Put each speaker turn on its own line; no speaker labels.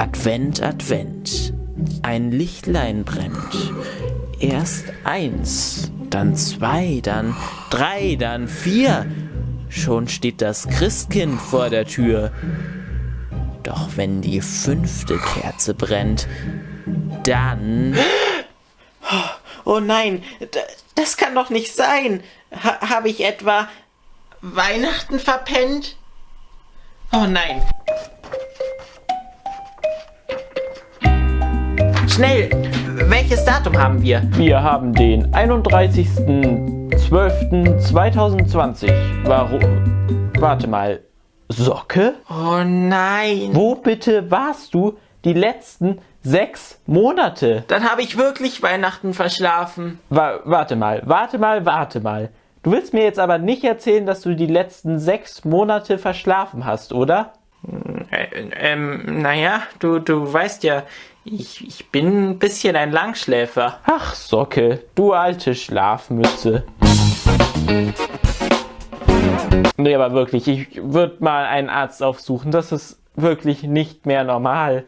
Advent, Advent, ein Lichtlein brennt. Erst eins, dann zwei, dann drei, dann vier. Schon steht das Christkind vor der Tür. Doch wenn die fünfte Kerze brennt, dann...
Oh nein, das kann doch nicht sein. Ha Habe ich etwa Weihnachten verpennt? Oh nein. Schnell, welches Datum haben wir?
Wir haben den 31.12.2020. Warum? Warte mal. Socke?
Oh nein.
Wo bitte warst du die letzten sechs Monate?
Dann habe ich wirklich Weihnachten verschlafen.
Wa warte mal, warte mal, warte mal. Du willst mir jetzt aber nicht erzählen, dass du die letzten sechs Monate verschlafen hast, oder?
Äh, ähm, naja, du, du weißt ja, ich, ich bin ein bisschen ein Langschläfer.
Ach, Socke, du alte Schlafmütze. Nee, aber wirklich, ich würde mal einen Arzt aufsuchen. Das ist wirklich nicht mehr normal.